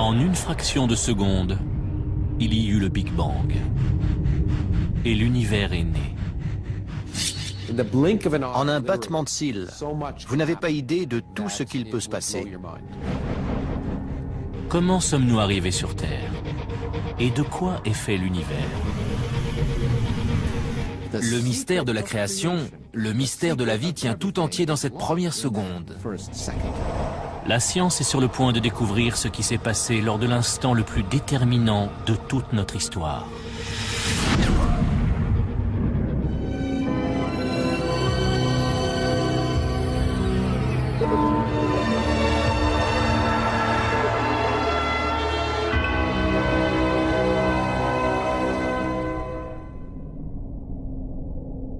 En une fraction de seconde, il y eut le Big Bang. Et l'univers est né. En un battement de cils, vous n'avez pas idée de tout ce qu'il peut se passer. Comment sommes-nous arrivés sur Terre? Et de quoi est fait l'univers? Le mystère de la création, le mystère de la vie tient tout entier dans cette première seconde. La science est sur le point de découvrir ce qui s'est passé lors de l'instant le plus déterminant de toute notre histoire.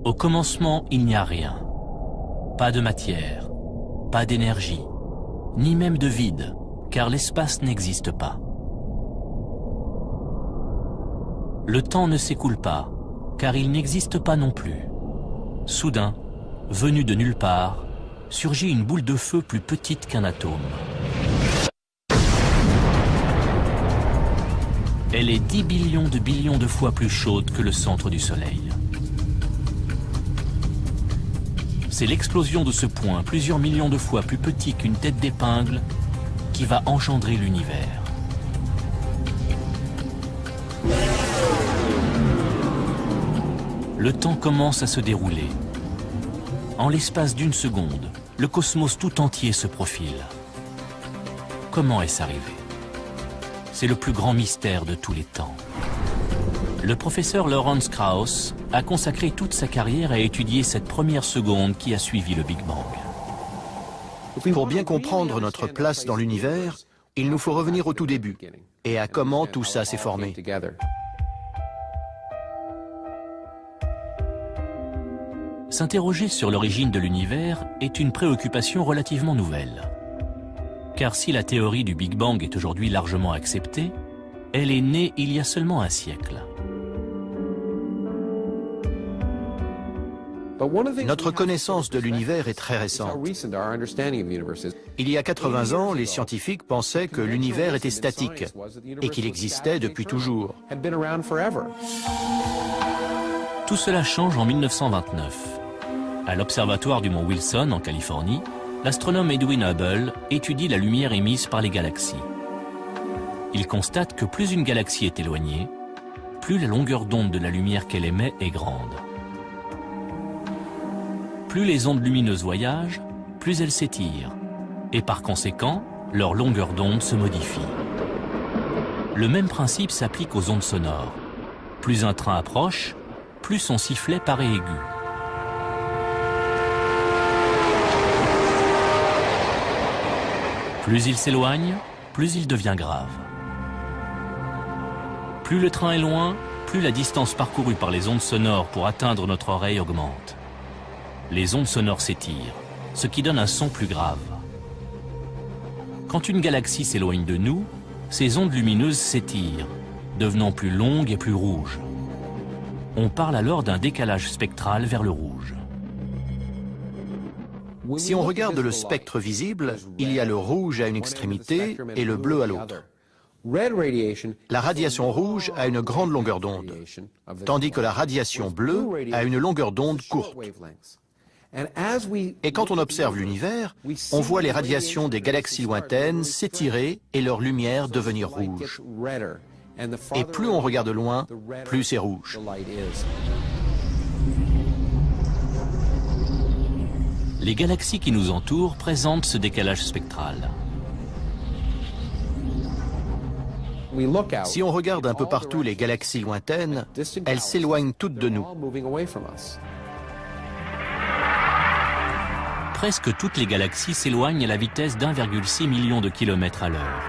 Au commencement, il n'y a rien. Pas de matière, pas d'énergie, ni même de vide, car l'espace n'existe pas. Le temps ne s'écoule pas, car il n'existe pas non plus. Soudain, venue de nulle part, surgit une boule de feu plus petite qu'un atome. Elle est 10 billions de billions de fois plus chaude que le centre du Soleil. C'est l'explosion de ce point, plusieurs millions de fois plus petit qu'une tête d'épingle, qui va engendrer l'univers. Le temps commence à se dérouler. En l'espace d'une seconde, le cosmos tout entier se profile. Comment est-ce arrivé? C'est le plus grand mystère de tous les temps. Le professeur Lawrence Krauss a consacré toute sa carrière à étudier cette première seconde qui a suivi le Big Bang. Pour bien comprendre notre place dans l'univers, il nous faut revenir au tout début et à comment tout ça s'est formé. S'interroger sur l'origine de l'univers est une préoccupation relativement nouvelle. Car si la théorie du Big Bang est aujourd'hui largement acceptée, elle est née il y a seulement un siècle. Notre connaissance de l'univers est très récente. Il y a 80 ans, les scientifiques pensaient que l'univers était statique et qu'il existait depuis toujours. Tout cela change en 1929. À l'observatoire du mont Wilson, en Californie, l'astronome Edwin Hubble étudie la lumière émise par les galaxies. Il constate que plus une galaxie est éloignée, plus la longueur d'onde de la lumière qu'elle émet est grande. Plus les ondes lumineuses voyagent, plus elles s'étirent, et par conséquent, leur longueur d'onde se modifie. Le même principe s'applique aux ondes sonores. Plus un train approche, plus son sifflet paraît aigu. Plus il s'éloigne, plus il devient grave. Plus le train est loin, plus la distance parcourue par les ondes sonores pour atteindre notre oreille augmente les ondes sonores s'étirent, ce qui donne un son plus grave. Quand une galaxie s'éloigne de nous, ces ondes lumineuses s'étirent, devenant plus longues et plus rouges. On parle alors d'un décalage spectral vers le rouge. Si on regarde le spectre visible, il y a le rouge à une extrémité et le bleu à l'autre. La radiation rouge a une grande longueur d'onde, tandis que la radiation bleue a une longueur d'onde courte. Et quand on observe l'univers, on voit les radiations des galaxies lointaines s'étirer et leur lumière devenir rouge. Et plus on regarde loin, plus c'est rouge. Les galaxies qui nous entourent présentent ce décalage spectral. Si on regarde un peu partout les galaxies lointaines, elles s'éloignent toutes de nous. Presque toutes les galaxies s'éloignent à la vitesse d'1,6 million de kilomètres à l'heure.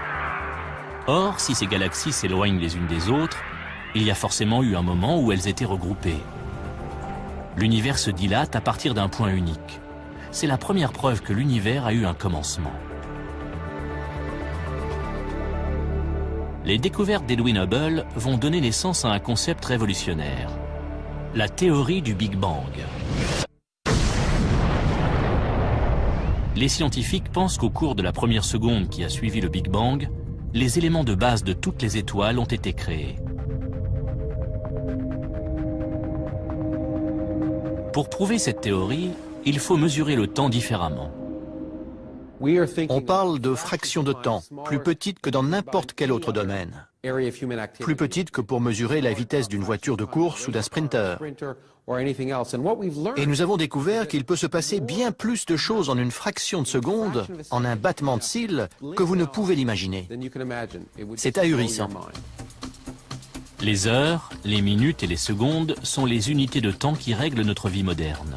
Or, si ces galaxies s'éloignent les unes des autres, il y a forcément eu un moment où elles étaient regroupées. L'univers se dilate à partir d'un point unique. C'est la première preuve que l'univers a eu un commencement. Les découvertes d'Edwin Hubble vont donner naissance à un concept révolutionnaire, la théorie du Big Bang. Les scientifiques pensent qu'au cours de la première seconde qui a suivi le Big Bang, les éléments de base de toutes les étoiles ont été créés. Pour prouver cette théorie, il faut mesurer le temps différemment. On parle de fractions de temps, plus petites que dans n'importe quel autre domaine. Plus petites que pour mesurer la vitesse d'une voiture de course ou d'un sprinter. Et nous avons découvert qu'il peut se passer bien plus de choses en une fraction de seconde, en un battement de cils, que vous ne pouvez l'imaginer. C'est ahurissant. Les heures, les minutes et les secondes sont les unités de temps qui règlent notre vie moderne.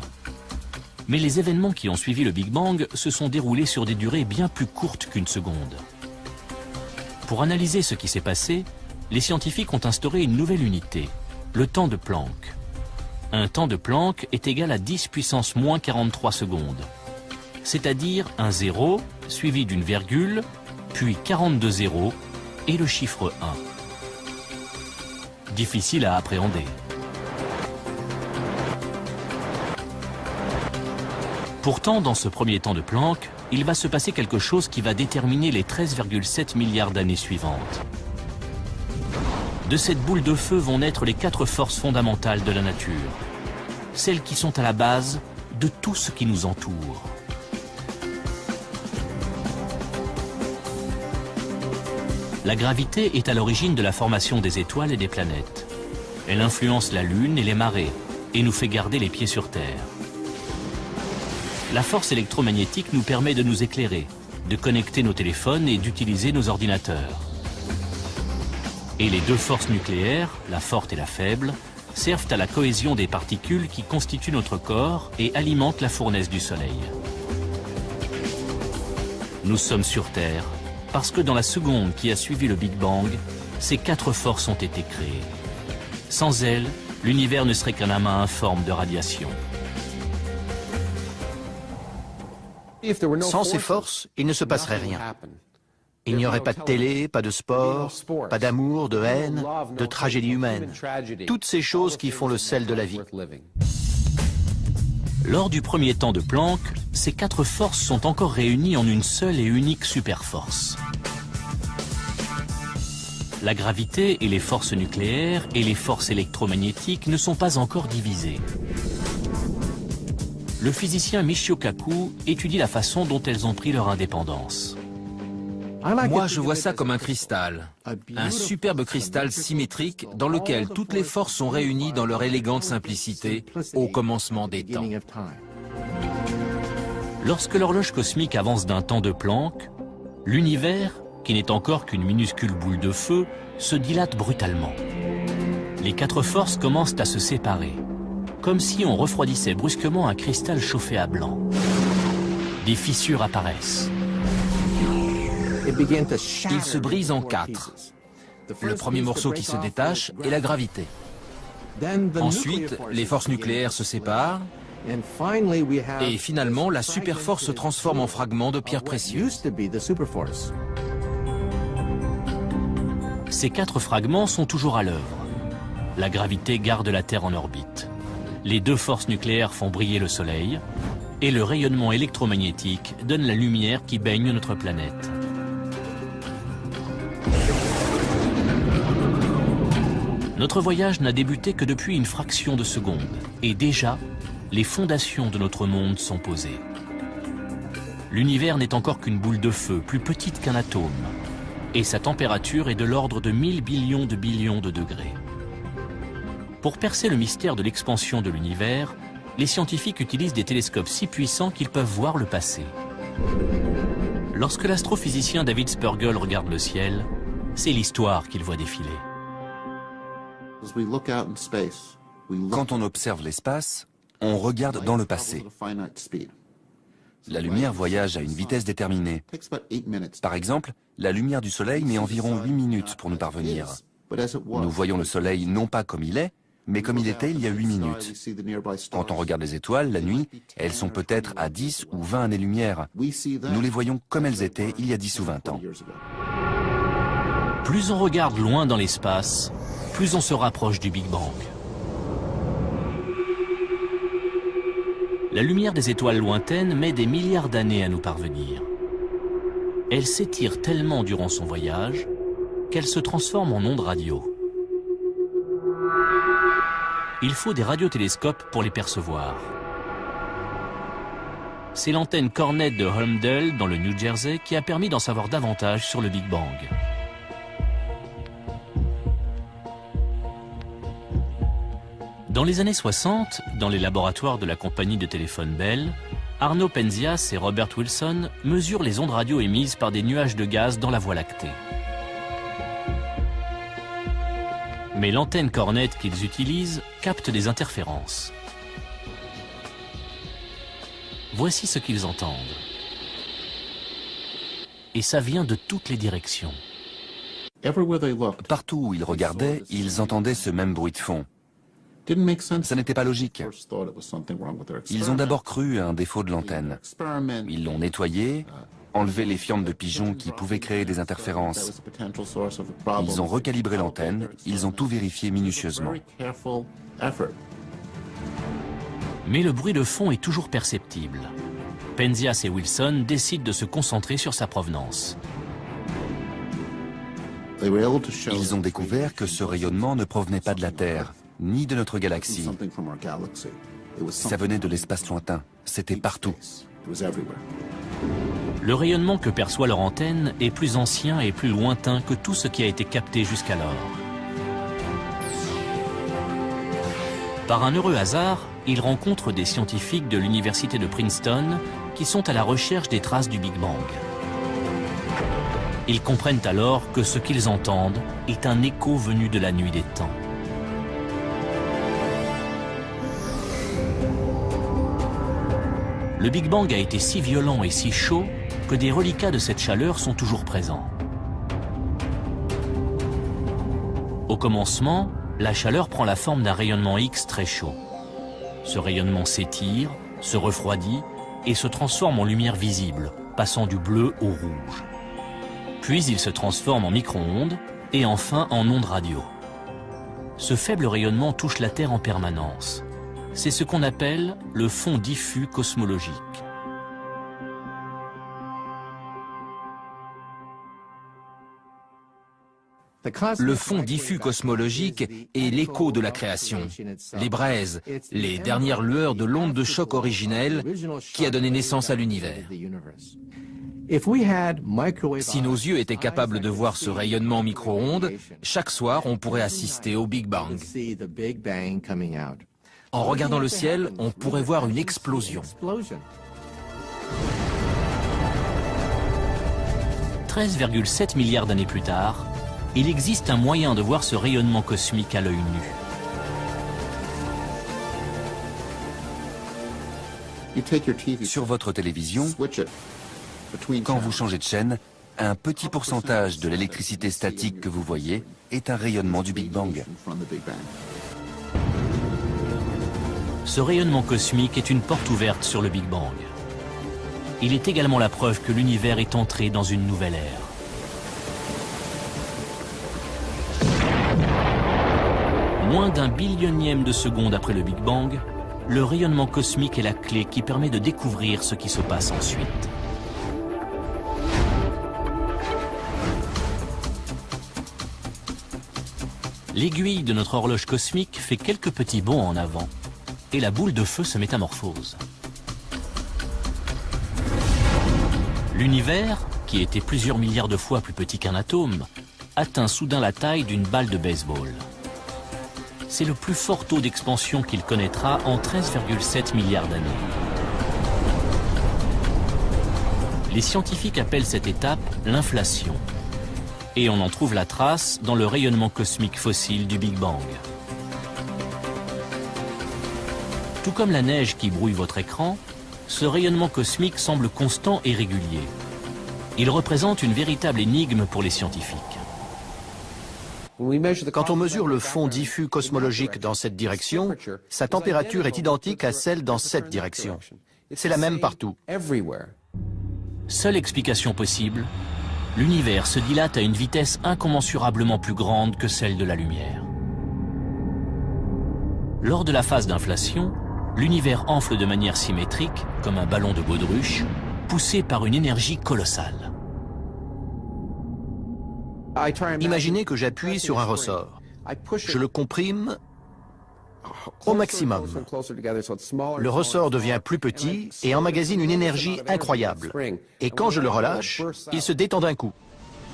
Mais les événements qui ont suivi le Big Bang se sont déroulés sur des durées bien plus courtes qu'une seconde. Pour analyser ce qui s'est passé, les scientifiques ont instauré une nouvelle unité, le temps de Planck. Un temps de Planck est égal à 10 puissance moins 43 secondes, c'est-à-dire un zéro suivi d'une virgule, puis 42 zéros et le chiffre 1. Difficile à appréhender. Pourtant, dans ce premier temps de Planck, il va se passer quelque chose qui va déterminer les 13,7 milliards d'années suivantes. De cette boule de feu vont naître les quatre forces fondamentales de la nature, celles qui sont à la base de tout ce qui nous entoure. La gravité est à l'origine de la formation des étoiles et des planètes. Elle influence la Lune et les marées et nous fait garder les pieds sur Terre. La force électromagnétique nous permet de nous éclairer, de connecter nos téléphones et d'utiliser nos ordinateurs. Et les deux forces nucléaires, la forte et la faible, servent à la cohésion des particules qui constituent notre corps et alimentent la fournaise du Soleil. Nous sommes sur Terre parce que dans la seconde qui a suivi le Big Bang, ces quatre forces ont été créées. Sans elles, l'univers ne serait qu'un amas informe de radiation. Sans ces forces, il ne se passerait rien. Il n'y aurait pas de télé, pas de sport, pas d'amour, de haine, de tragédie humaine. Toutes ces choses qui font le sel de la vie. Lors du premier temps de Planck, ces quatre forces sont encore réunies en une seule et unique superforce. La gravité et les forces nucléaires et les forces électromagnétiques ne sont pas encore divisées le physicien Michio Kaku étudie la façon dont elles ont pris leur indépendance. Moi, je vois ça comme un cristal. Un superbe cristal symétrique dans lequel toutes les forces sont réunies dans leur élégante simplicité au commencement des temps. Lorsque l'horloge cosmique avance d'un temps de Planck, l'univers, qui n'est encore qu'une minuscule boule de feu, se dilate brutalement. Les quatre forces commencent à se séparer comme si on refroidissait brusquement un cristal chauffé à blanc. Des fissures apparaissent. Il se brise en quatre. Le premier morceau qui se détache est la gravité. Ensuite, les forces nucléaires se séparent. Et finalement, la superforce se transforme en fragments de pierres précieuses. Ces quatre fragments sont toujours à l'œuvre. La gravité garde la Terre en orbite les deux forces nucléaires font briller le Soleil, et le rayonnement électromagnétique donne la lumière qui baigne notre planète. Notre voyage n'a débuté que depuis une fraction de seconde, et déjà, les fondations de notre monde sont posées. L'univers n'est encore qu'une boule de feu, plus petite qu'un atome, et sa température est de l'ordre de 1000 billions de billions de degrés. Pour percer le mystère de l'expansion de l'univers, les scientifiques utilisent des télescopes si puissants qu'ils peuvent voir le passé. Lorsque l'astrophysicien David Spergel regarde le ciel, c'est l'histoire qu'il voit défiler. Quand on observe l'espace, on regarde dans le passé. La lumière voyage à une vitesse déterminée. Par exemple, la lumière du Soleil met environ 8 minutes pour nous parvenir. Nous voyons le Soleil non pas comme il est, mais comme il était il y a 8 minutes. Quand on regarde les étoiles, la nuit, elles sont peut-être à 10 ou 20 années-lumière. Nous les voyons comme elles étaient il y a 10 ou 20 ans. Plus on regarde loin dans l'espace, plus on se rapproche du Big Bang. La lumière des étoiles lointaines met des milliards d'années à nous parvenir. Elle s'étire tellement durant son voyage qu'elle se transforme en ondes radio. Il faut des radiotélescopes pour les percevoir. C'est l'antenne Cornet de Holmdel dans le New Jersey qui a permis d'en savoir davantage sur le Big Bang. Dans les années 60, dans les laboratoires de la compagnie de téléphone Bell, Arno Penzias et Robert Wilson mesurent les ondes radio émises par des nuages de gaz dans la Voie lactée. Mais l'antenne Cornet qu'ils utilisent capte des interférences. Voici ce qu'ils entendent. Et ça vient de toutes les directions. Partout où ils regardaient, ils entendaient ce même bruit de fond. Ça n'était pas logique. Ils ont d'abord cru à un défaut de l'antenne. Ils l'ont nettoyé, enlevé les fientes de pigeons qui pouvaient créer des interférences. Ils ont recalibré l'antenne, ils ont tout vérifié minutieusement. Mais le bruit de fond est toujours perceptible. Penzias et Wilson décident de se concentrer sur sa provenance. Ils ont découvert que ce rayonnement ne provenait pas de la Terre, ni de notre galaxie. Ça venait de l'espace lointain. C'était partout. Le rayonnement que perçoit leur antenne est plus ancien et plus lointain que tout ce qui a été capté jusqu'alors. Par un heureux hasard, ils rencontrent des scientifiques de l'université de Princeton qui sont à la recherche des traces du Big Bang. Ils comprennent alors que ce qu'ils entendent est un écho venu de la nuit des temps. Le Big Bang a été si violent et si chaud que des reliquats de cette chaleur sont toujours présents. Au commencement, la chaleur prend la forme d'un rayonnement X très chaud. Ce rayonnement s'étire, se refroidit et se transforme en lumière visible, passant du bleu au rouge. Puis il se transforme en micro-ondes et enfin en ondes radio. Ce faible rayonnement touche la Terre en permanence. C'est ce qu'on appelle le fond diffus cosmologique. Le fond diffus cosmologique est l'écho de la création, les braises, les dernières lueurs de l'onde de choc originelle qui a donné naissance à l'univers. Si nos yeux étaient capables de voir ce rayonnement micro-ondes, chaque soir on pourrait assister au Big Bang. En regardant le ciel, on pourrait voir une explosion. 13,7 milliards d'années plus tard, il existe un moyen de voir ce rayonnement cosmique à l'œil nu. Sur votre télévision, quand vous changez de chaîne, un petit pourcentage de l'électricité statique que vous voyez est un rayonnement du Big Bang. Ce rayonnement cosmique est une porte ouverte sur le Big Bang. Il est également la preuve que l'univers est entré dans une nouvelle ère. Moins d'un billionième de seconde après le Big Bang, le rayonnement cosmique est la clé qui permet de découvrir ce qui se passe ensuite. L'aiguille de notre horloge cosmique fait quelques petits bonds en avant et la boule de feu se métamorphose. L'univers, qui était plusieurs milliards de fois plus petit qu'un atome, atteint soudain la taille d'une balle de baseball. C'est le plus fort taux d'expansion qu'il connaîtra en 13,7 milliards d'années. Les scientifiques appellent cette étape l'inflation. Et on en trouve la trace dans le rayonnement cosmique fossile du Big Bang. Tout comme la neige qui brouille votre écran, ce rayonnement cosmique semble constant et régulier. Il représente une véritable énigme pour les scientifiques. Quand on mesure le fond diffus cosmologique dans cette direction, sa température est identique à celle dans cette direction. C'est la même partout. Seule explication possible, l'univers se dilate à une vitesse incommensurablement plus grande que celle de la lumière. Lors de la phase d'inflation, l'univers enfle de manière symétrique, comme un ballon de baudruche, poussé par une énergie colossale. Imaginez que j'appuie sur un ressort. Je le comprime au maximum. Le ressort devient plus petit et emmagasine une énergie incroyable. Et quand je le relâche, il se détend d'un coup.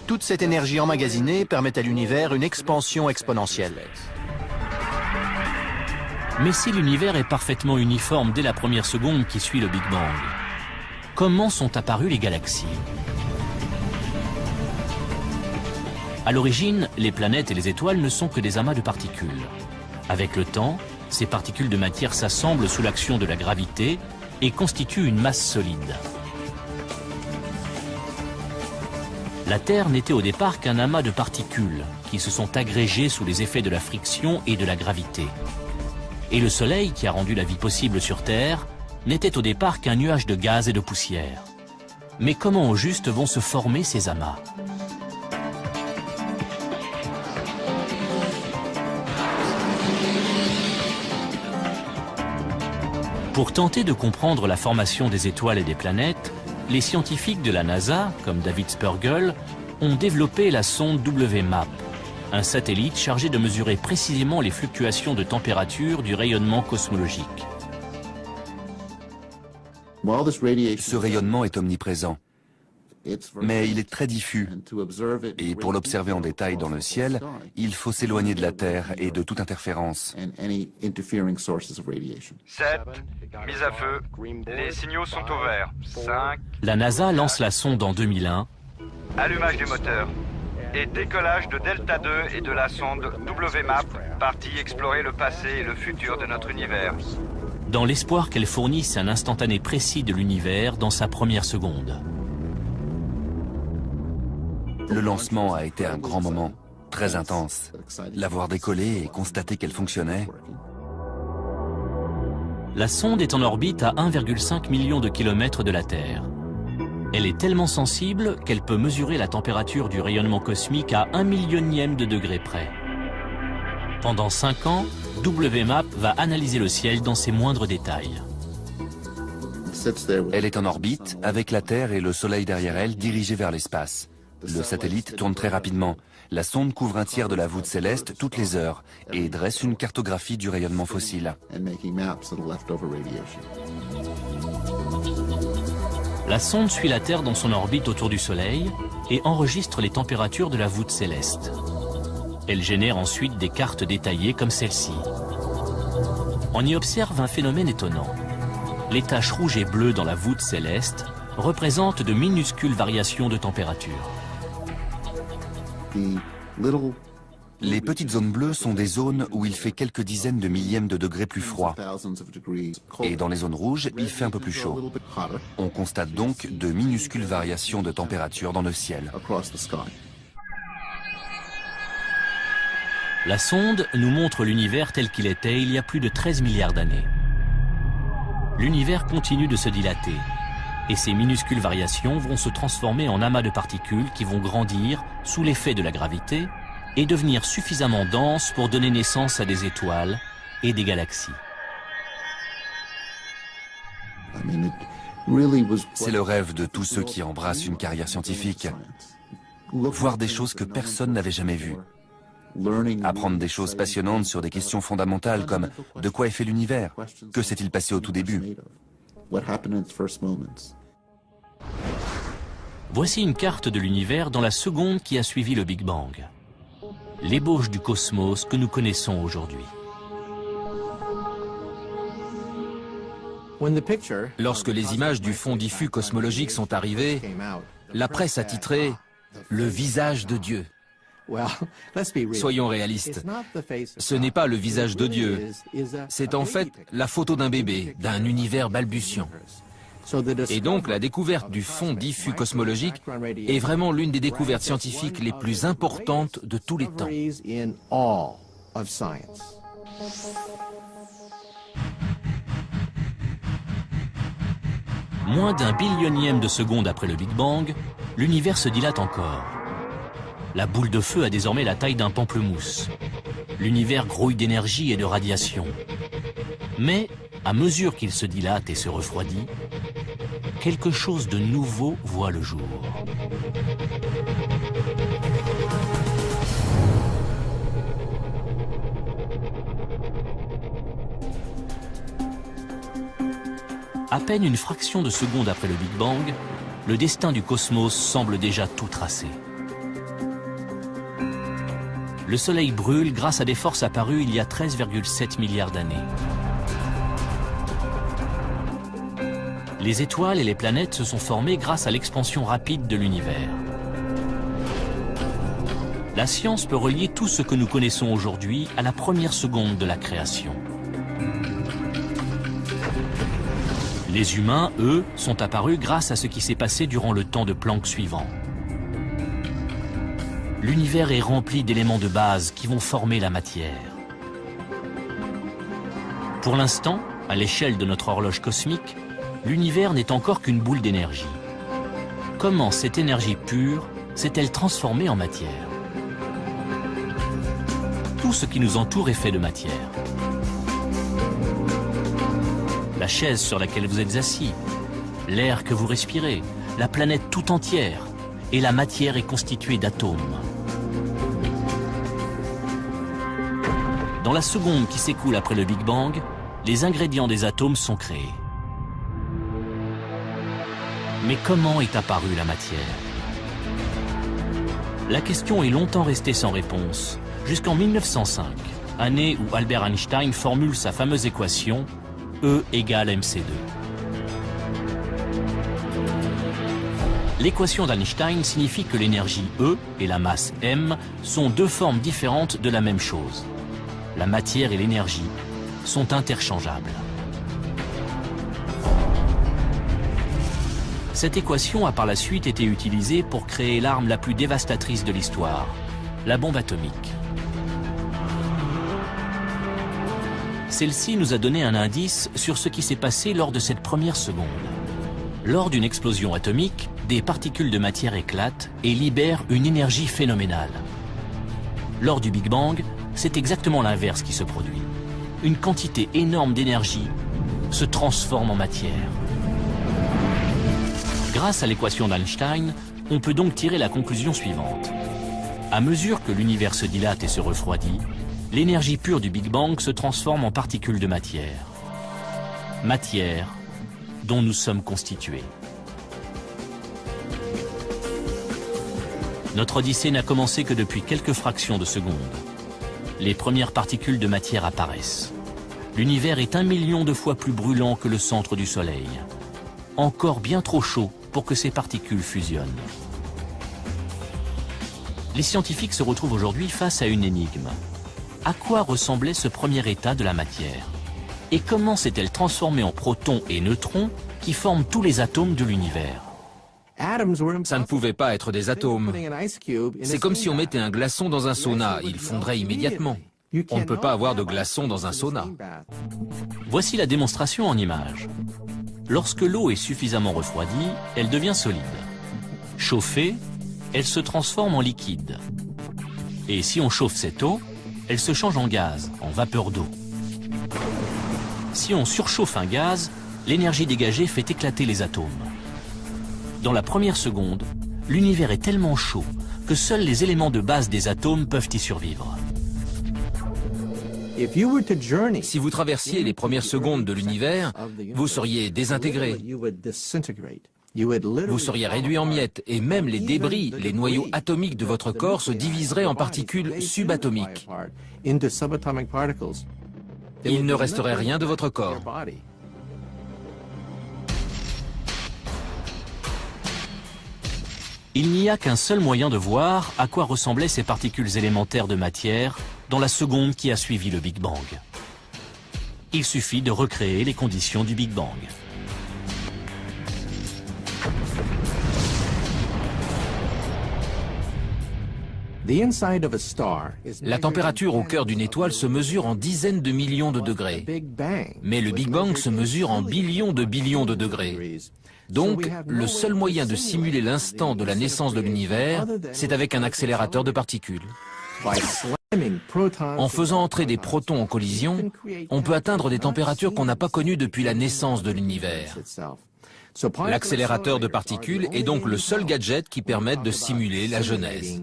Toute cette énergie emmagasinée permet à l'univers une expansion exponentielle. Mais si l'univers est parfaitement uniforme dès la première seconde qui suit le Big Bang, comment sont apparues les galaxies? À l'origine, les planètes et les étoiles ne sont que des amas de particules. Avec le temps, ces particules de matière s'assemblent sous l'action de la gravité et constituent une masse solide. La Terre n'était au départ qu'un amas de particules qui se sont agrégées sous les effets de la friction et de la gravité. Et le Soleil, qui a rendu la vie possible sur Terre, n'était au départ qu'un nuage de gaz et de poussière. Mais comment au juste vont se former ces amas? Pour tenter de comprendre la formation des étoiles et des planètes, les scientifiques de la NASA, comme David Spergel, ont développé la sonde WMAP, un satellite chargé de mesurer précisément les fluctuations de température du rayonnement cosmologique. Ce rayonnement est omniprésent mais il est très diffus. Et pour l'observer en détail dans le ciel, il faut s'éloigner de la Terre et de toute interférence. 7. Mise à feu. Les signaux sont au vert. 5. La NASA lance la sonde en 2001. Allumage des moteurs. Et décollage de Delta 2 et de la sonde WMAP, partie explorer le passé et le futur de notre univers. Dans l'espoir qu'elle fournisse un instantané précis de l'univers dans sa première seconde. Le lancement a été un grand moment, très intense. L'avoir décollé et constater qu'elle fonctionnait. La sonde est en orbite à 1,5 million de kilomètres de la Terre. Elle est tellement sensible qu'elle peut mesurer la température du rayonnement cosmique à un millionième de degré près. Pendant 5 ans, WMAP va analyser le ciel dans ses moindres détails. Elle est en orbite, avec la Terre et le Soleil derrière elle dirigés vers l'espace. Le satellite tourne très rapidement. La sonde couvre un tiers de la voûte céleste toutes les heures et dresse une cartographie du rayonnement fossile. La sonde suit la Terre dans son orbite autour du Soleil et enregistre les températures de la voûte céleste. Elle génère ensuite des cartes détaillées comme celle-ci. On y observe un phénomène étonnant. Les taches rouges et bleues dans la voûte céleste représentent de minuscules variations de température. Les petites zones bleues sont des zones où il fait quelques dizaines de millièmes de degrés plus froid. Et dans les zones rouges, il fait un peu plus chaud. On constate donc de minuscules variations de température dans le ciel. La sonde nous montre l'univers tel qu'il était il y a plus de 13 milliards d'années. L'univers continue de se dilater, et ces minuscules variations vont se transformer en amas de particules qui vont grandir sous l'effet de la gravité et devenir suffisamment denses pour donner naissance à des étoiles et des galaxies. C'est le rêve de tous ceux qui embrassent une carrière scientifique. Voir des choses que personne n'avait jamais vues. Apprendre des choses passionnantes sur des questions fondamentales comme de quoi est fait l'univers Que s'est-il passé au tout début Voici une carte de l'univers dans la seconde qui a suivi le Big Bang. L'ébauche du cosmos que nous connaissons aujourd'hui. Lorsque les images du fond diffus cosmologique sont arrivées, la presse a titré « Le visage de Dieu ». Soyons réalistes, ce n'est pas le visage de Dieu, c'est en fait la photo d'un bébé, d'un univers balbutiant. Et donc la découverte du fond diffus cosmologique est vraiment l'une des découvertes scientifiques les plus importantes de tous les temps. Moins d'un billionième de seconde après le Big Bang, l'univers se dilate encore. La boule de feu a désormais la taille d'un pamplemousse. L'univers grouille d'énergie et de radiation. Mais, à mesure qu'il se dilate et se refroidit, quelque chose de nouveau voit le jour. À peine une fraction de seconde après le Big Bang, le destin du cosmos semble déjà tout tracé. Le Soleil brûle grâce à des forces apparues il y a 13,7 milliards d'années. Les étoiles et les planètes se sont formées grâce à l'expansion rapide de l'univers. La science peut relier tout ce que nous connaissons aujourd'hui à la première seconde de la création. Les humains, eux, sont apparus grâce à ce qui s'est passé durant le temps de Planck suivant. L'univers est rempli d'éléments de base qui vont former la matière. Pour l'instant, à l'échelle de notre horloge cosmique, l'univers n'est encore qu'une boule d'énergie. Comment cette énergie pure s'est-elle transformée en matière? Tout ce qui nous entoure est fait de matière la chaise sur laquelle vous êtes assis, l'air que vous respirez, la planète tout entière, et la matière est constituée d'atomes. Dans la seconde qui s'écoule après le Big Bang, les ingrédients des atomes sont créés. Mais comment est apparue la matière? La question est longtemps restée sans réponse, jusqu'en 1905, année où Albert Einstein formule sa fameuse équation E égale mc2. L'équation d'Einstein signifie que l'énergie E et la masse m sont deux formes différentes de la même chose. La matière et l'énergie sont interchangeables. Cette équation a par la suite été utilisée pour créer l'arme la plus dévastatrice de l'histoire, la bombe atomique. Celle-ci nous a donné un indice sur ce qui s'est passé lors de cette première seconde. Lors d'une explosion atomique, des particules de matière éclatent et libèrent une énergie phénoménale. Lors du Big Bang, c'est exactement l'inverse qui se produit. Une quantité énorme d'énergie se transforme en matière. Grâce à l'équation d'Einstein, on peut donc tirer la conclusion suivante. À mesure que l'univers se dilate et se refroidit, l'énergie pure du Big Bang se transforme en particules de matière. Matière dont nous sommes constitués. Notre odyssée n'a commencé que depuis quelques fractions de secondes. Les premières particules de matière apparaissent. L'univers est un million de fois plus brûlant que le centre du Soleil. Encore bien trop chaud pour que ces particules fusionnent. Les scientifiques se retrouvent aujourd'hui face à une énigme à quoi ressemblait ce premier état de la matière? Et comment s'est-elle transformée en protons et neutrons qui forment tous les atomes de l'univers? Ça ne pouvait pas être des atomes. C'est comme si on mettait un glaçon dans un sauna, il fondrait immédiatement. On ne peut pas avoir de glaçon dans un sauna. Voici la démonstration en images. Lorsque l'eau est suffisamment refroidie, elle devient solide. Chauffée, elle se transforme en liquide. Et si on chauffe cette eau, elle se change en gaz, en vapeur d'eau. Si on surchauffe un gaz, l'énergie dégagée fait éclater les atomes. Dans la première seconde, l'univers est tellement chaud que seuls les éléments de base des atomes peuvent y survivre. Si vous traversiez les premières secondes de l'univers, vous seriez désintégré. Vous seriez réduit en miettes et même les débris, les noyaux atomiques de votre corps se diviseraient en particules subatomiques. Il ne resterait rien de votre corps. Il n'y a qu'un seul moyen de voir à quoi ressemblaient ces particules élémentaires de matière dans la seconde qui a suivi le Big Bang. Il suffit de recréer les conditions du Big Bang. La température au cœur d'une étoile se mesure en dizaines de millions de degrés. Mais le Big Bang se mesure en billions de billions de degrés. Donc, le seul moyen de simuler l'instant de la naissance de l'univers, c'est avec un accélérateur de particules. En faisant entrer des protons en collision, on peut atteindre des températures qu'on n'a pas connues depuis la naissance de l'univers. L'accélérateur de particules est donc le seul gadget qui permette de simuler la genèse.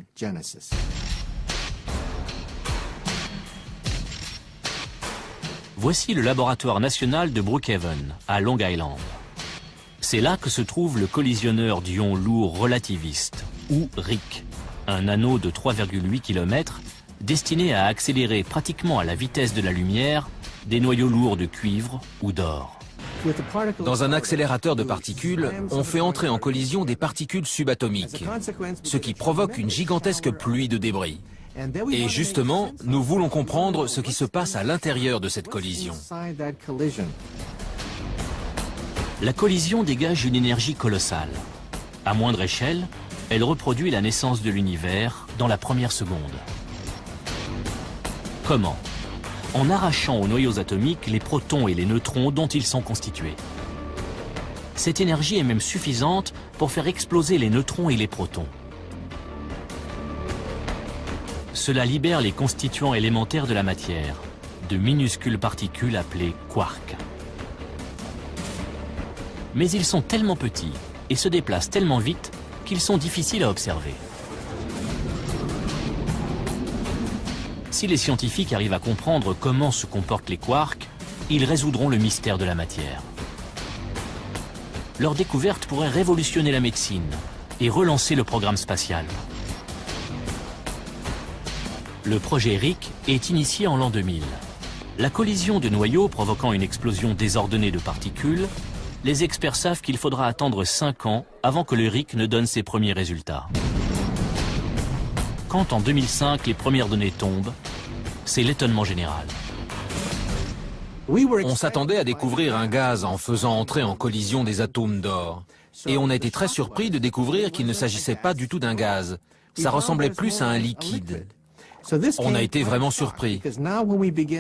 Voici le laboratoire national de Brookhaven, à Long Island. C'est là que se trouve le collisionneur d'ions lourds relativistes, ou RIC, un anneau de 3,8 km destiné à accélérer pratiquement à la vitesse de la lumière des noyaux lourds de cuivre ou d'or. Dans un accélérateur de particules, on fait entrer en collision des particules subatomiques, ce qui provoque une gigantesque pluie de débris. Et justement, nous voulons comprendre ce qui se passe à l'intérieur de cette collision. La collision dégage une énergie colossale. À moindre échelle, elle reproduit la naissance de l'univers dans la première seconde. Comment En arrachant aux noyaux atomiques les protons et les neutrons dont ils sont constitués. Cette énergie est même suffisante pour faire exploser les neutrons et les protons. Cela libère les constituants élémentaires de la matière, de minuscules particules appelées quarks. Mais ils sont tellement petits et se déplacent tellement vite qu'ils sont difficiles à observer. Si les scientifiques arrivent à comprendre comment se comportent les quarks, ils résoudront le mystère de la matière. Leur découverte pourrait révolutionner la médecine et relancer le programme spatial. Le projet RIC est initié en l'an 2000. La collision de noyaux provoquant une explosion désordonnée de particules les experts savent qu'il faudra attendre 5 ans avant que le RIC ne donne ses premiers résultats. Quand en 2005 les premières données tombent, c'est l'étonnement général. On s'attendait à découvrir un gaz en faisant entrer en collision des atomes d'or. Et on a été très surpris de découvrir qu'il ne s'agissait pas du tout d'un gaz. Ça ressemblait plus à un liquide. On a été vraiment surpris.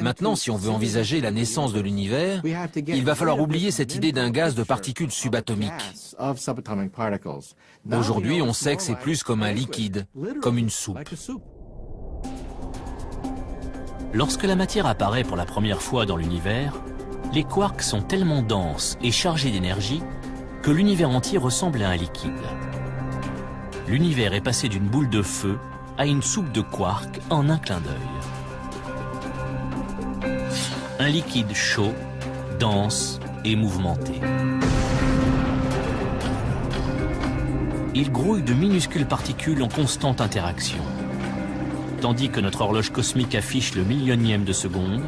Maintenant, si on veut envisager la naissance de l'univers, il va falloir oublier cette idée d'un gaz de particules subatomiques. Aujourd'hui, on sait que c'est plus comme un liquide, comme une soupe. Lorsque la matière apparaît pour la première fois dans l'univers, les quarks sont tellement denses et chargés d'énergie que l'univers entier ressemble à un liquide. L'univers est passé d'une boule de feu à une soupe de quark en un clin d'œil. Un liquide chaud, dense et mouvementé. Il grouille de minuscules particules en constante interaction. Tandis que notre horloge cosmique affiche le millionième de seconde,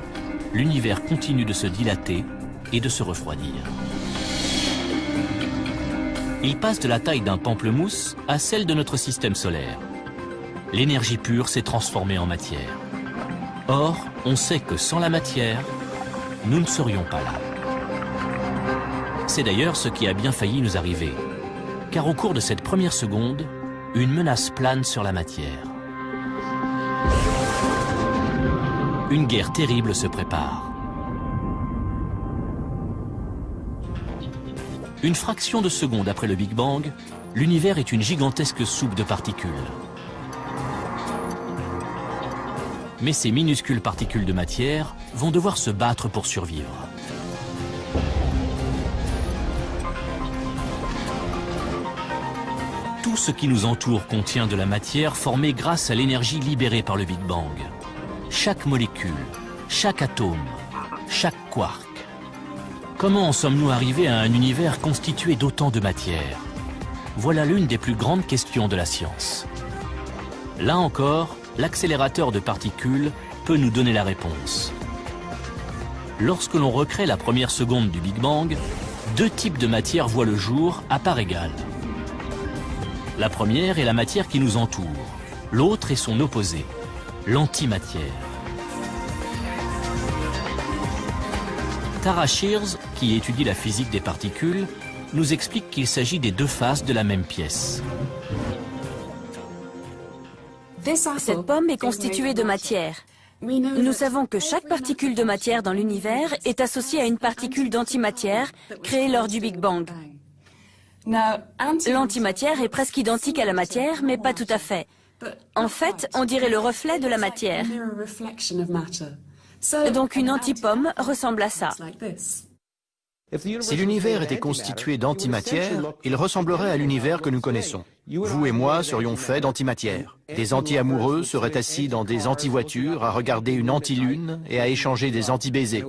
l'univers continue de se dilater et de se refroidir. Il passe de la taille d'un pamplemousse à celle de notre système solaire l'énergie pure s'est transformée en matière. Or, on sait que sans la matière, nous ne serions pas là. C'est d'ailleurs ce qui a bien failli nous arriver, car au cours de cette première seconde, une menace plane sur la matière. Une guerre terrible se prépare. Une fraction de seconde après le Big Bang, l'univers est une gigantesque soupe de particules. Mais ces minuscules particules de matière vont devoir se battre pour survivre. Tout ce qui nous entoure contient de la matière formée grâce à l'énergie libérée par le Big Bang. Chaque molécule, chaque atome, chaque quark. Comment en sommes-nous arrivés à un univers constitué d'autant de matière? Voilà l'une des plus grandes questions de la science. Là encore, l'accélérateur de particules peut nous donner la réponse. Lorsque l'on recrée la première seconde du Big Bang, deux types de matière voient le jour à part égale. La première est la matière qui nous entoure, l'autre est son opposé, l'antimatière. Tara Shears, qui étudie la physique des particules, nous explique qu'il s'agit des deux faces de la même pièce. Cette pomme est constituée de matière. Nous savons que chaque particule de matière dans l'univers est associée à une particule d'antimatière créée lors du Big Bang. L'antimatière est presque identique à la matière, mais pas tout à fait. En fait, on dirait le reflet de la matière. Donc une antipomme ressemble à ça. Si l'univers était constitué d'antimatière, il ressemblerait à l'univers que nous connaissons. Vous et moi serions faits d'antimatière. Des anti-amoureux seraient assis dans des anti-voitures à regarder une anti-lune et à échanger des anti-baisers.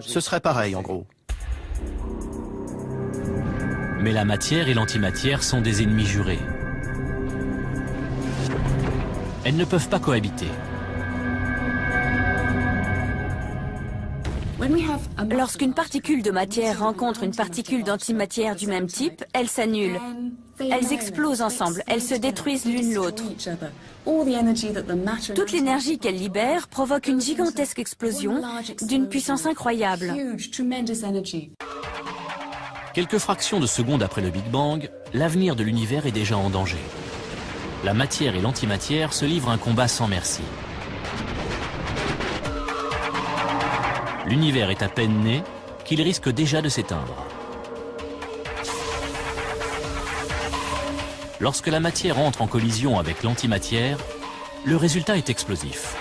Ce serait pareil en gros. Mais la matière et l'antimatière sont des ennemis jurés. Elles ne peuvent pas cohabiter. Lorsqu'une particule de matière rencontre une particule d'antimatière du même type, elles s'annulent. Elles explosent ensemble, elles se détruisent l'une l'autre. Toute l'énergie qu'elles libèrent provoque une gigantesque explosion d'une puissance incroyable. Quelques fractions de secondes après le Big Bang, l'avenir de l'univers est déjà en danger. La matière et l'antimatière se livrent un combat sans merci. L'univers est à peine né qu'il risque déjà de s'éteindre. Lorsque la matière entre en collision avec l'antimatière, le résultat est explosif.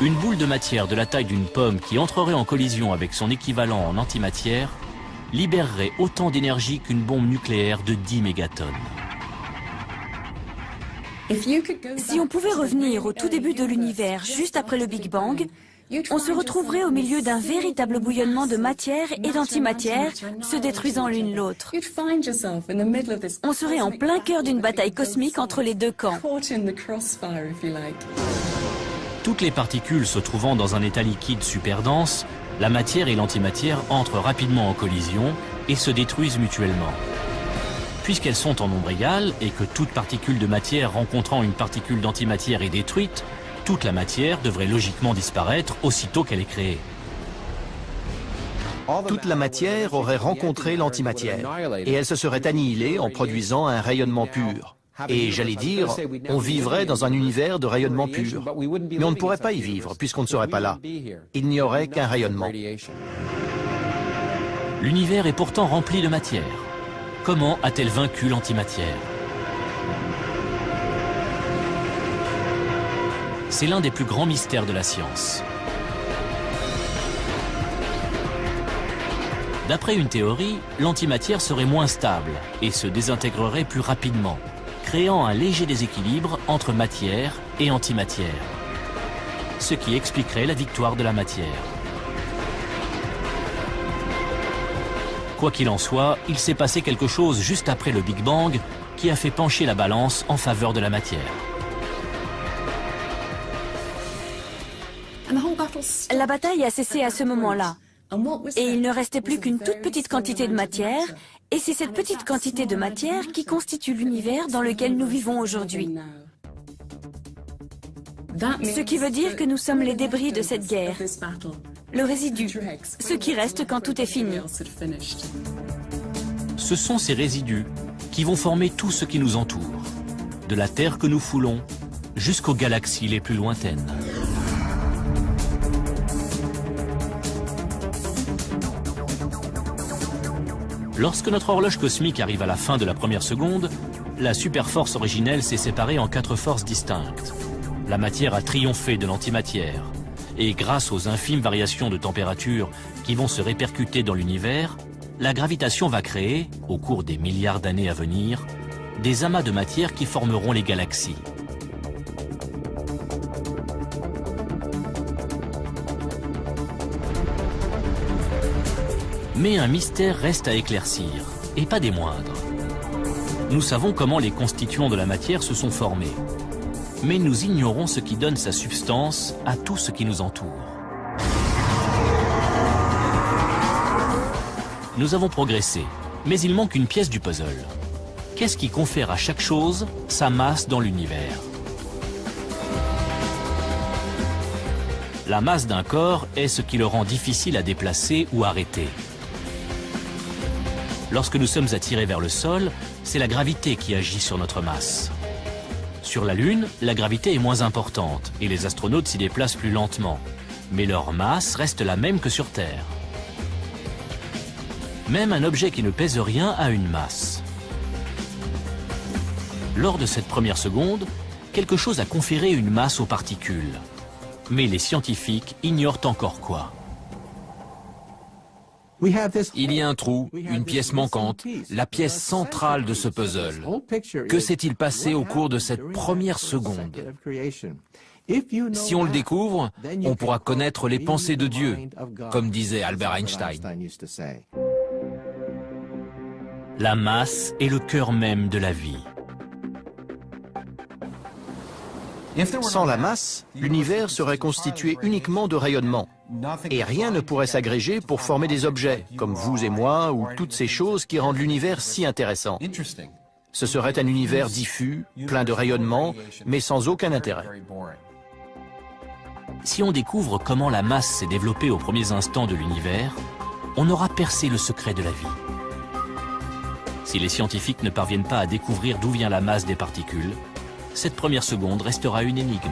Une boule de matière de la taille d'une pomme qui entrerait en collision avec son équivalent en antimatière libérerait autant d'énergie qu'une bombe nucléaire de 10 mégatonnes. Si on pouvait revenir au tout début de l'univers, juste après le Big Bang, on se retrouverait au milieu d'un véritable bouillonnement de matière et d'antimatière, se détruisant l'une l'autre. On serait en plein cœur d'une bataille cosmique entre les deux camps. Toutes les particules se trouvant dans un état liquide super dense, la matière et l'antimatière entrent rapidement en collision et se détruisent mutuellement. Puisqu'elles sont en nombre égal et que toute particule de matière rencontrant une particule d'antimatière est détruite, toute la matière devrait logiquement disparaître aussitôt qu'elle est créée. Toute la matière aurait rencontré l'antimatière et elle se serait annihilée en produisant un rayonnement pur. Et j'allais dire, on vivrait dans un univers de rayonnement pur. Mais on ne pourrait pas y vivre puisqu'on ne serait pas là. Il n'y aurait qu'un rayonnement. L'univers est pourtant rempli de matière. Comment a-t-elle vaincu l'antimatière? C'est l'un des plus grands mystères de la science. D'après une théorie, l'antimatière serait moins stable et se désintégrerait plus rapidement, créant un léger déséquilibre entre matière et antimatière. Ce qui expliquerait la victoire de la matière. Quoi qu'il en soit, il s'est passé quelque chose juste après le Big Bang qui a fait pencher la balance en faveur de la matière. La bataille a cessé à ce moment-là. Et il ne restait plus qu'une toute petite quantité de matière, et c'est cette petite quantité de matière qui constitue l'univers dans lequel nous vivons aujourd'hui. Ce qui veut dire que nous sommes les débris de cette guerre, le résidu, ce qui reste quand tout est fini. Ce sont ces résidus qui vont former tout ce qui nous entoure, de la Terre que nous foulons jusqu'aux galaxies les plus lointaines. Lorsque notre horloge cosmique arrive à la fin de la première seconde, la superforce originelle s'est séparée en quatre forces distinctes. La matière a triomphé de l'antimatière. Et grâce aux infimes variations de température qui vont se répercuter dans l'univers, la gravitation va créer, au cours des milliards d'années à venir, des amas de matière qui formeront les galaxies. Mais un mystère reste à éclaircir, et pas des moindres. Nous savons comment les constituants de la matière se sont formés, mais nous ignorons ce qui donne sa substance à tout ce qui nous entoure. Nous avons progressé, mais il manque une pièce du puzzle. Qu'est-ce qui confère à chaque chose sa masse dans l'univers? La masse d'un corps est ce qui le rend difficile à déplacer ou arrêter. Lorsque nous sommes attirés vers le sol, c'est la gravité qui agit sur notre masse. Sur la Lune, la gravité est moins importante et les astronautes s'y déplacent plus lentement. Mais leur masse reste la même que sur Terre. Même un objet qui ne pèse rien a une masse. Lors de cette première seconde, quelque chose a conféré une masse aux particules. Mais les scientifiques ignorent encore quoi. Il y a un trou, une pièce manquante, la pièce centrale de ce puzzle. Que s'est-il passé au cours de cette première seconde Si on le découvre, on pourra connaître les pensées de Dieu, comme disait Albert Einstein. La masse est le cœur même de la vie. Sans la masse, l'univers serait constitué uniquement de rayonnement. Et rien ne pourrait s'agréger pour former des objets, comme vous et moi, ou toutes ces choses qui rendent l'univers si intéressant. Ce serait un univers diffus, plein de rayonnement, mais sans aucun intérêt. Si on découvre comment la masse s'est développée aux premiers instants de l'univers, on aura percé le secret de la vie. Si les scientifiques ne parviennent pas à découvrir d'où vient la masse des particules, cette première seconde restera une énigme.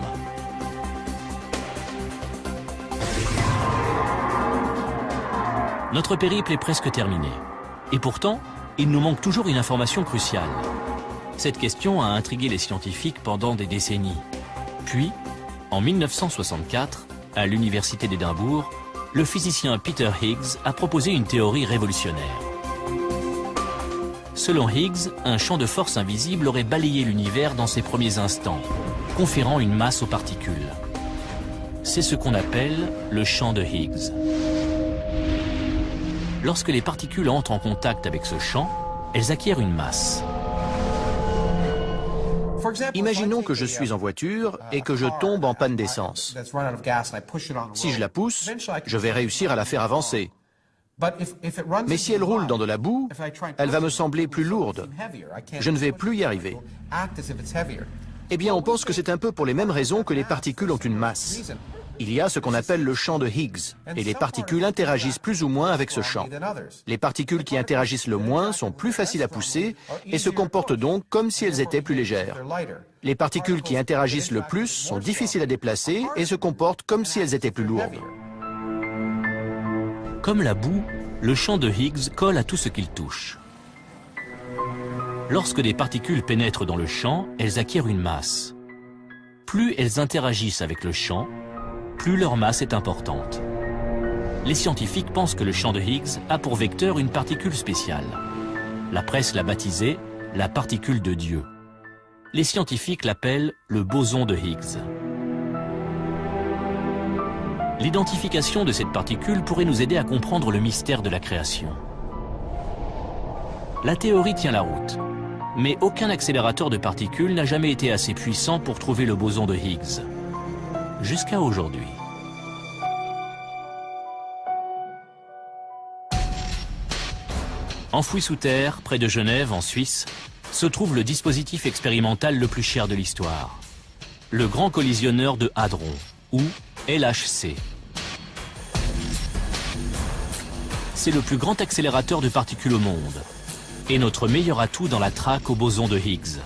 Notre périple est presque terminé. Et pourtant, il nous manque toujours une information cruciale. Cette question a intrigué les scientifiques pendant des décennies. Puis, en 1964, à l'université d'Édimbourg, le physicien Peter Higgs a proposé une théorie révolutionnaire. Selon Higgs, un champ de force invisible aurait balayé l'univers dans ses premiers instants, conférant une masse aux particules. C'est ce qu'on appelle le champ de Higgs. Lorsque les particules entrent en contact avec ce champ, elles acquièrent une masse. Imaginons que je suis en voiture et que je tombe en panne d'essence. Si je la pousse, je vais réussir à la faire avancer. Mais si elle roule dans de la boue, elle va me sembler plus lourde. Je ne vais plus y arriver. Eh bien, on pense que c'est un peu pour les mêmes raisons que les particules ont une masse. Il y a ce qu'on appelle le champ de Higgs, et les particules interagissent plus ou moins avec ce champ. Les particules qui interagissent le moins sont plus faciles à pousser et se comportent donc comme si elles étaient plus légères. Les particules qui interagissent le plus sont difficiles à déplacer et se comportent comme si elles étaient plus lourdes. Comme la boue, le champ de Higgs colle à tout ce qu'il touche. Lorsque des particules pénètrent dans le champ, elles acquièrent une masse. Plus elles interagissent avec le champ, plus leur masse est importante. Les scientifiques pensent que le champ de Higgs a pour vecteur une particule spéciale. La presse l'a baptisée la particule de Dieu. Les scientifiques l'appellent le boson de Higgs. L'identification de cette particule pourrait nous aider à comprendre le mystère de la création. La théorie tient la route, mais aucun accélérateur de particules n'a jamais été assez puissant pour trouver le boson de Higgs jusqu'à aujourd'hui. Enfoui sous terre, près de Genève, en Suisse, se trouve le dispositif expérimental le plus cher de l'histoire. Le Grand Collisionneur de Hadron, ou LHC. C'est le plus grand accélérateur de particules au monde, et notre meilleur atout dans la traque au boson de Higgs.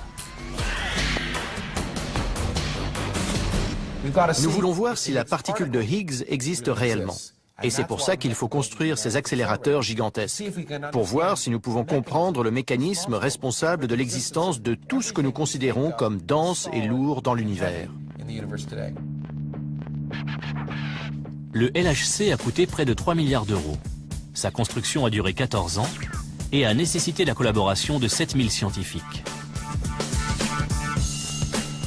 Nous voulons voir si la particule de Higgs existe réellement. Et c'est pour ça qu'il faut construire ces accélérateurs gigantesques, pour voir si nous pouvons comprendre le mécanisme responsable de l'existence de tout ce que nous considérons comme dense et lourd dans l'univers. Le LHC a coûté près de 3 milliards d'euros. Sa construction a duré 14 ans et a nécessité la collaboration de 7000 scientifiques.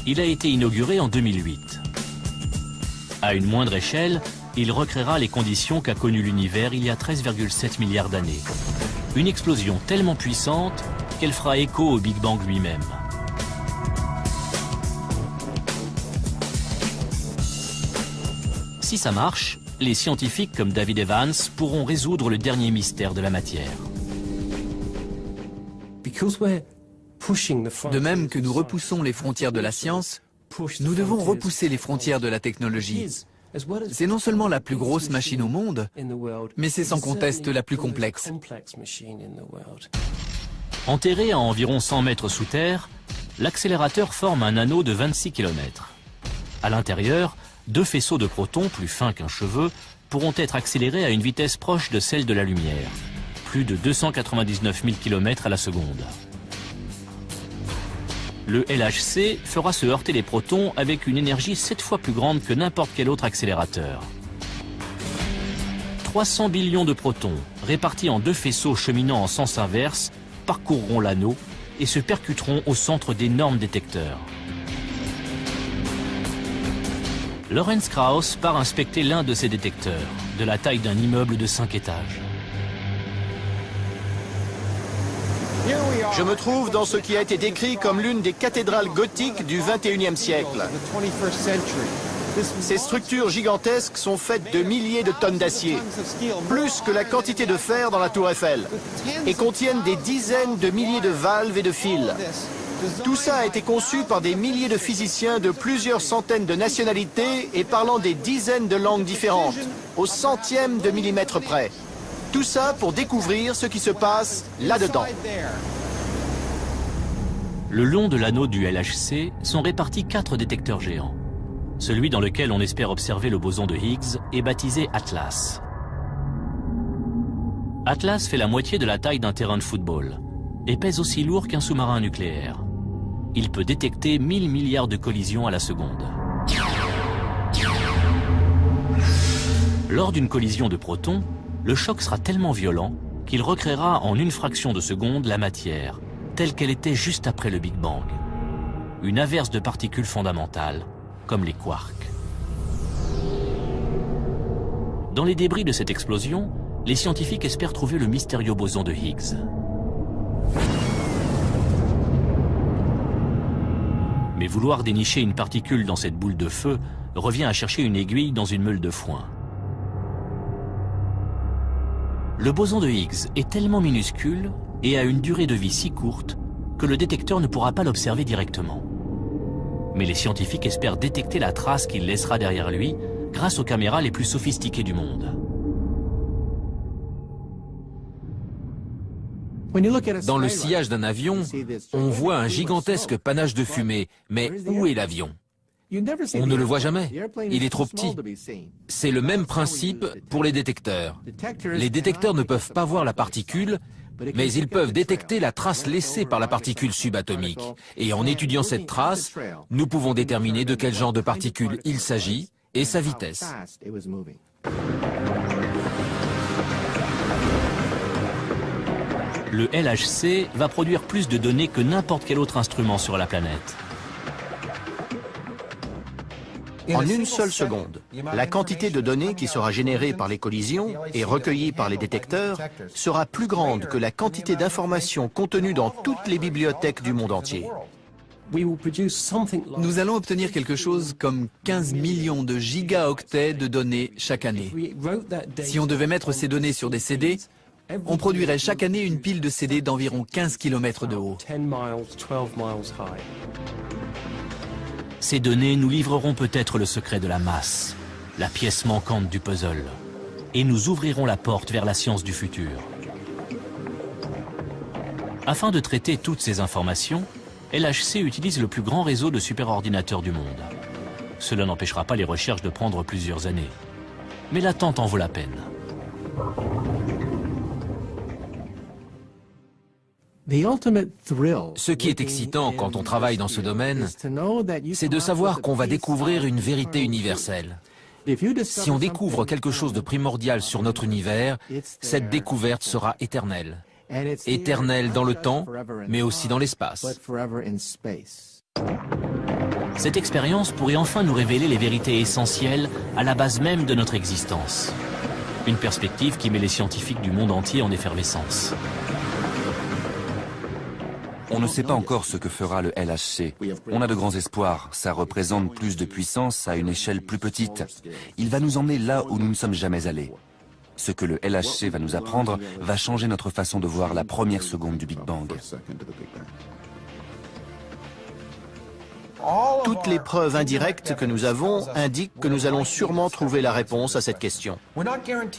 Il a été inauguré en 2008. À une moindre échelle, il recréera les conditions qu'a connues l'univers il y a 13,7 milliards d'années. Une explosion tellement puissante qu'elle fera écho au Big Bang lui-même. Si ça marche, les scientifiques comme David Evans pourront résoudre le dernier mystère de la matière. De même que nous repoussons les frontières de la science, nous devons repousser les frontières de la technologie. C'est non seulement la plus grosse machine au monde, mais c'est sans conteste la plus complexe. Enterré à environ 100 mètres sous terre, l'accélérateur forme un anneau de 26 km. À l'intérieur, deux faisceaux de protons plus fins qu'un cheveu pourront être accélérés à une vitesse proche de celle de la lumière, plus de 299 000 km à la seconde le LHC fera se heurter les protons avec une énergie 7 fois plus grande que n'importe quel autre accélérateur. 300 billions de protons, répartis en deux faisceaux cheminant en sens inverse, parcourront l'anneau et se percuteront au centre d'énormes détecteurs. Lawrence Krauss part inspecter l'un de ces détecteurs, de la taille d'un immeuble de 5 étages. Je me trouve dans ce qui a été décrit comme l'une des cathédrales gothiques du 21e siècle. Ces structures gigantesques sont faites de milliers de tonnes d'acier, plus que la quantité de fer dans la tour Eiffel, et contiennent des dizaines de milliers de valves et de fils. Tout ça a été conçu par des milliers de physiciens de plusieurs centaines de nationalités et parlant des dizaines de langues différentes, au centième de millimètre près. Tout ça pour découvrir ce qui se passe là-dedans. Le long de l'anneau du LHC sont répartis quatre détecteurs géants. Celui dans lequel on espère observer le boson de Higgs est baptisé Atlas. Atlas fait la moitié de la taille d'un terrain de football et pèse aussi lourd qu'un sous-marin nucléaire. Il peut détecter 1000 milliards de collisions à la seconde. Lors d'une collision de protons, le choc sera tellement violent qu'il recréera en une fraction de seconde la matière, telle qu'elle était juste après le Big Bang. Une averse de particules fondamentales, comme les quarks. Dans les débris de cette explosion, les scientifiques espèrent trouver le mystérieux boson de Higgs. Vouloir dénicher une particule dans cette boule de feu revient à chercher une aiguille dans une meule de foin. Le boson de Higgs est tellement minuscule et a une durée de vie si courte que le détecteur ne pourra pas l'observer directement. Mais les scientifiques espèrent détecter la trace qu'il laissera derrière lui grâce aux caméras les plus sophistiquées du monde. Dans le sillage d'un avion, on voit un gigantesque panache de fumée, mais où est l'avion? On ne le voit jamais, il est trop petit. C'est le même principe pour les détecteurs. Les détecteurs ne peuvent pas voir la particule, mais ils peuvent détecter la trace laissée par la particule subatomique. Et en étudiant cette trace, nous pouvons déterminer de quel genre de particule il s'agit et sa vitesse. Le LHC va produire plus de données que n'importe quel autre instrument sur la planète. En une seule seconde, la quantité de données qui sera générée par les collisions et recueillie par les détecteurs sera plus grande que la quantité d'informations contenues dans toutes les bibliothèques du monde entier. Nous allons obtenir quelque chose comme 15 millions de gigaoctets de données chaque année. Si on devait mettre ces données sur des CD, on produirait chaque année une pile de CD d'environ 15 km de haut. Ces données nous livreront peut-être le secret de la masse, la pièce manquante du puzzle, et nous ouvrirons la porte vers la science du futur. Afin de traiter toutes ces informations, LHC utilise le plus grand réseau de superordinateurs du monde. Cela n'empêchera pas les recherches de prendre plusieurs années. Mais l'attente en vaut la peine. Ce qui est excitant quand on travaille dans ce domaine, c'est de savoir qu'on va découvrir une vérité universelle. Si on découvre quelque chose de primordial sur notre univers, cette découverte sera éternelle. Éternelle dans le temps, mais aussi dans l'espace. Cette expérience pourrait enfin nous révéler les vérités essentielles à la base même de notre existence. Une perspective qui met les scientifiques du monde entier en effervescence. On ne sait pas encore ce que fera le LHC. On a de grands espoirs. Ça représente plus de puissance à une échelle plus petite. Il va nous emmener là où nous ne sommes jamais allés. Ce que le LHC va nous apprendre va changer notre façon de voir la première seconde du Big Bang. Toutes les preuves indirectes que nous avons indiquent que nous allons sûrement trouver la réponse à cette question.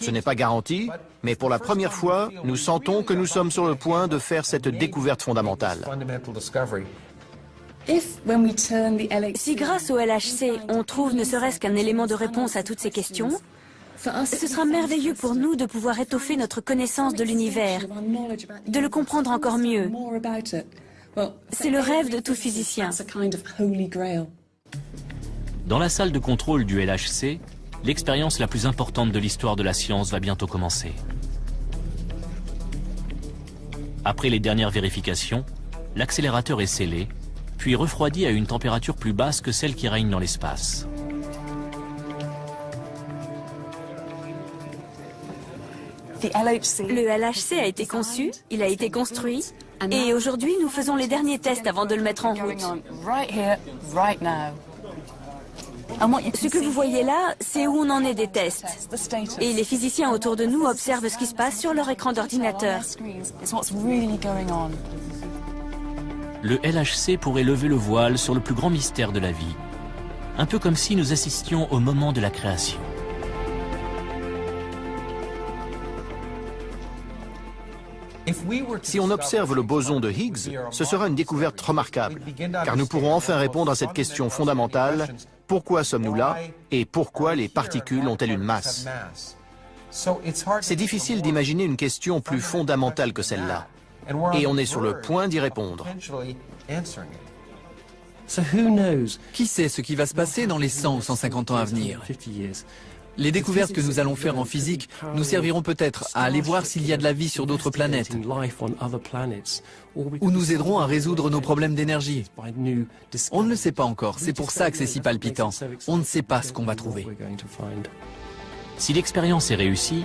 Ce n'est pas garanti, mais pour la première fois, nous sentons que nous sommes sur le point de faire cette découverte fondamentale. Si grâce au LHC, on trouve ne serait-ce qu'un élément de réponse à toutes ces questions, ce sera merveilleux pour nous de pouvoir étoffer notre connaissance de l'univers, de le comprendre encore mieux. C'est le rêve de tout physicien. Dans la salle de contrôle du LHC, l'expérience la plus importante de l'histoire de la science va bientôt commencer. Après les dernières vérifications, l'accélérateur est scellé, puis refroidi à une température plus basse que celle qui règne dans l'espace. Le LHC a été conçu, il a été construit, Et aujourd'hui, nous faisons les derniers tests avant de le mettre en route. Ce que vous voyez là, c'est où on en est des tests. Et les physiciens autour de nous observent ce qui se passe sur leur écran d'ordinateur. Le LHC pourrait lever le voile sur le plus grand mystère de la vie, un peu comme si nous assistions au moment de la création. Si on observe le boson de Higgs, ce sera une découverte remarquable, car nous pourrons enfin répondre à cette question fondamentale, pourquoi sommes-nous là et pourquoi les particules ont-elles une masse C'est difficile d'imaginer une question plus fondamentale que celle-là, et on est sur le point d'y répondre. Qui sait ce qui va se passer dans les 100 ou 150 ans à venir? Les découvertes que nous allons faire en physique nous serviront peut-être à aller voir s'il y a de la vie sur d'autres planètes ou nous aideront à résoudre nos problèmes d'énergie. On ne le sait pas encore, c'est pour ça que c'est si palpitant. On ne sait pas ce qu'on va trouver. Si l'expérience est réussie,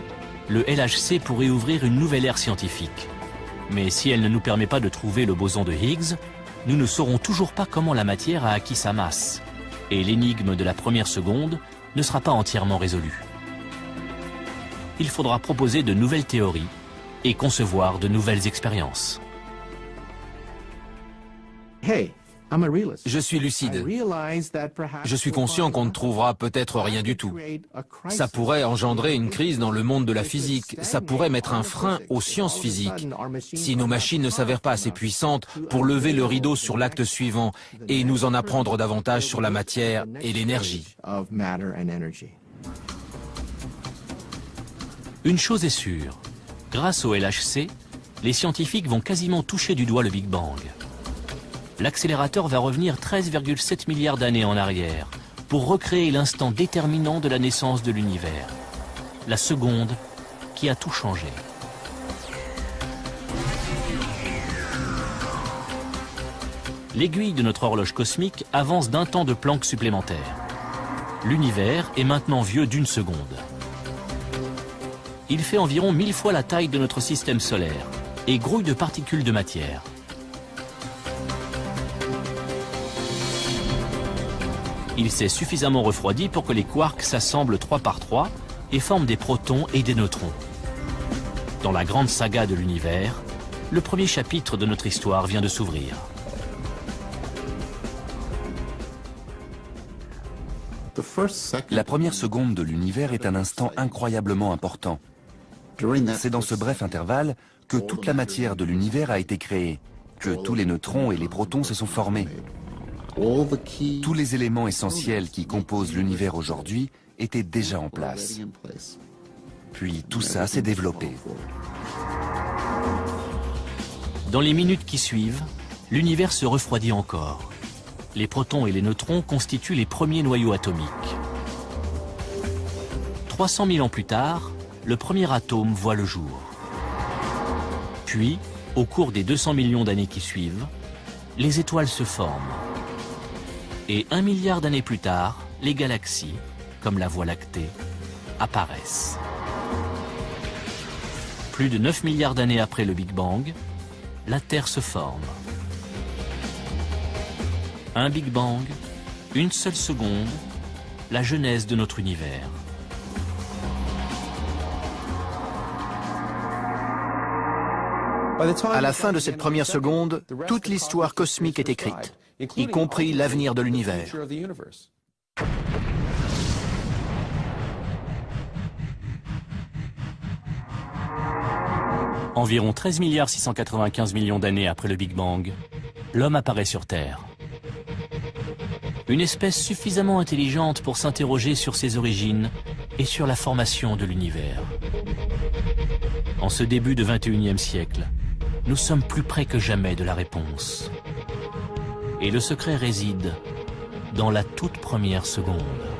le LHC pourrait ouvrir une nouvelle ère scientifique. Mais si elle ne nous permet pas de trouver le boson de Higgs, nous ne saurons toujours pas comment la matière a acquis sa masse. Et l'énigme de la première seconde ne sera pas entièrement résolu. Il faudra proposer de nouvelles théories et concevoir de nouvelles expériences. Je suis lucide. Je suis conscient qu'on ne trouvera peut-être rien du tout. Ça pourrait engendrer une crise dans le monde de la physique. Ça pourrait mettre un frein aux sciences physiques. Si nos machines ne s'avèrent pas assez puissantes pour lever le rideau sur l'acte suivant et nous en apprendre davantage sur la matière et l'énergie. Une chose est sûre. Grâce au LHC, les scientifiques vont quasiment toucher du doigt le Big Bang l'accélérateur va revenir 13,7 milliards d'années en arrière pour recréer l'instant déterminant de la naissance de l'univers, la seconde qui a tout changé. L'aiguille de notre horloge cosmique avance d'un temps de Planck supplémentaire. L'univers est maintenant vieux d'une seconde. Il fait environ mille fois la taille de notre système solaire et grouille de particules de matière. Il s'est suffisamment refroidi pour que les quarks s'assemblent trois par trois et forment des protons et des neutrons. Dans la grande saga de l'univers, le premier chapitre de notre histoire vient de s'ouvrir. La première seconde de l'univers est un instant incroyablement important. C'est dans ce bref intervalle que toute la matière de l'univers a été créée, que tous les neutrons et les protons se sont formés. Tous les éléments essentiels qui composent l'univers aujourd'hui étaient déjà en place. Puis tout ça s'est développé. Dans les minutes qui suivent, l'univers se refroidit encore. Les protons et les neutrons constituent les premiers noyaux atomiques. 300 000 ans plus tard, le premier atome voit le jour. Puis, au cours des 200 millions d'années qui suivent, les étoiles se forment. Et un milliard d'années plus tard, les galaxies, comme la Voie lactée, apparaissent. Plus de 9 milliards d'années après le Big Bang, la Terre se forme. Un Big Bang, une seule seconde, la genèse de notre univers. À la fin de cette première seconde, toute l'histoire cosmique est écrite y compris l'avenir de l'univers. Environ 13 milliards 695 millions d'années après le Big Bang, l'homme apparaît sur Terre. Une espèce suffisamment intelligente pour s'interroger sur ses origines et sur la formation de l'univers. En ce début de 21e siècle, nous sommes plus près que jamais de la réponse. Et le secret réside dans la toute première seconde.